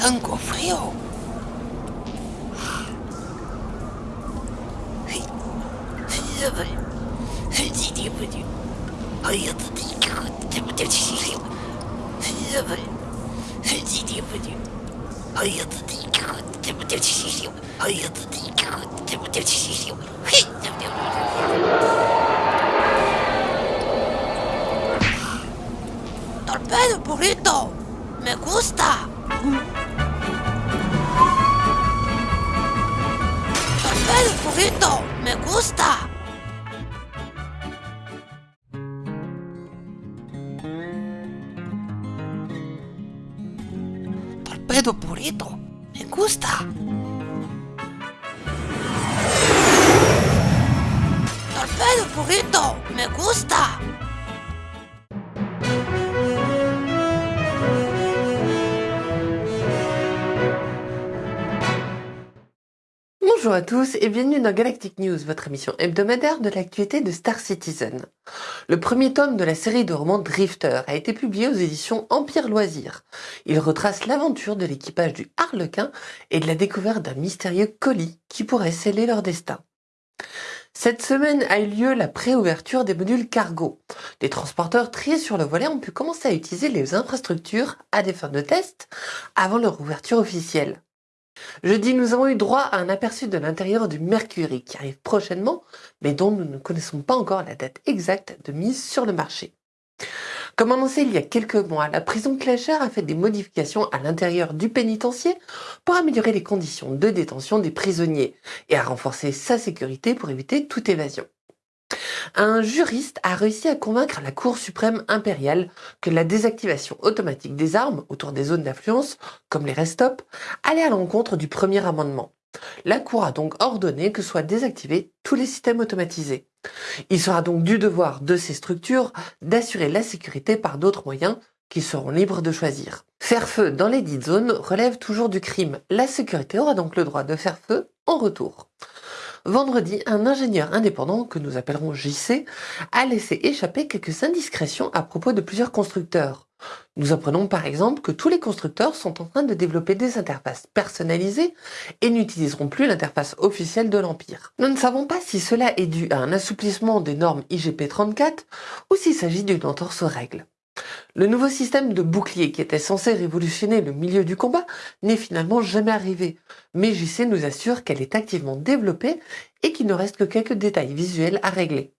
tengo frío. Torpedo burrito, me gusta. Me gusta. Torpedo burrito, me gusta. Torpedo burrito, me gusta. Bonjour à tous et bienvenue dans Galactic News, votre émission hebdomadaire de l'actualité de Star Citizen. Le premier tome de la série de romans Drifter a été publié aux éditions Empire Loisirs. Il retrace l'aventure de l'équipage du Harlequin et de la découverte d'un mystérieux colis qui pourrait sceller leur destin. Cette semaine a eu lieu la préouverture des modules cargo. Les transporteurs triés sur le volet ont pu commencer à utiliser les infrastructures à des fins de test avant leur ouverture officielle. Jeudi, nous avons eu droit à un aperçu de l'intérieur du Mercury qui arrive prochainement, mais dont nous ne connaissons pas encore la date exacte de mise sur le marché. Comme annoncé il y a quelques mois, la prison Clasher a fait des modifications à l'intérieur du pénitencier pour améliorer les conditions de détention des prisonniers et a renforcé sa sécurité pour éviter toute évasion. Un juriste a réussi à convaincre la Cour suprême impériale que la désactivation automatique des armes autour des zones d'influence, comme les rest-stop, allait à l'encontre du premier amendement. La Cour a donc ordonné que soient désactivés tous les systèmes automatisés. Il sera donc du devoir de ces structures d'assurer la sécurité par d'autres moyens qui seront libres de choisir. Faire feu dans les dites zones relève toujours du crime. La sécurité aura donc le droit de faire feu en retour. Vendredi, un ingénieur indépendant, que nous appellerons JC, a laissé échapper quelques indiscrétions à propos de plusieurs constructeurs. Nous apprenons par exemple que tous les constructeurs sont en train de développer des interfaces personnalisées et n'utiliseront plus l'interface officielle de l'Empire. Nous ne savons pas si cela est dû à un assouplissement des normes IGP 34 ou s'il s'agit d'une entorse aux règles. Le nouveau système de bouclier qui était censé révolutionner le milieu du combat n'est finalement jamais arrivé, mais JC nous assure qu'elle est activement développée et qu'il ne reste que quelques détails visuels à régler.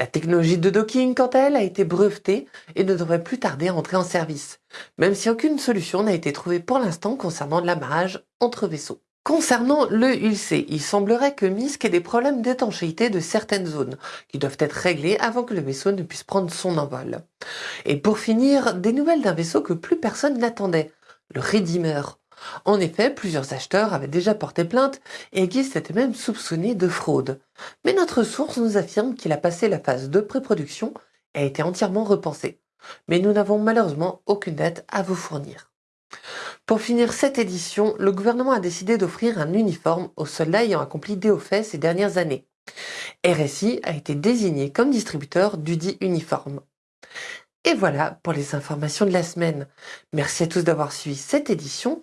La technologie de docking, quant à elle, a été brevetée et ne devrait plus tarder à entrer en service, même si aucune solution n'a été trouvée pour l'instant concernant l'amarrage entre vaisseaux. Concernant le ULC, il semblerait que MISC ait des problèmes d'étanchéité de certaines zones, qui doivent être réglés avant que le vaisseau ne puisse prendre son envol. Et pour finir, des nouvelles d'un vaisseau que plus personne n'attendait, le Redeemer. En effet, plusieurs acheteurs avaient déjà porté plainte et Guy s'était même soupçonné de fraude. Mais notre source nous affirme qu'il a passé la phase de pré-production et a été entièrement repensé. Mais nous n'avons malheureusement aucune date à vous fournir. Pour finir cette édition, le gouvernement a décidé d'offrir un uniforme aux soldats ayant accompli faits ces dernières années. RSI a été désigné comme distributeur du dit uniforme. Et voilà pour les informations de la semaine. Merci à tous d'avoir suivi cette édition.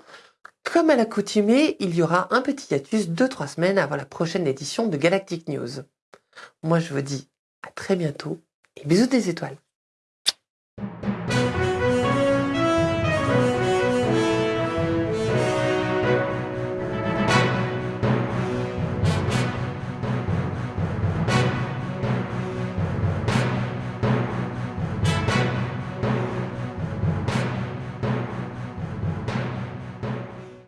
Comme à l'accoutumée, il y aura un petit hiatus de 3 semaines avant la prochaine édition de Galactic News. Moi je vous dis à très bientôt et bisous des étoiles.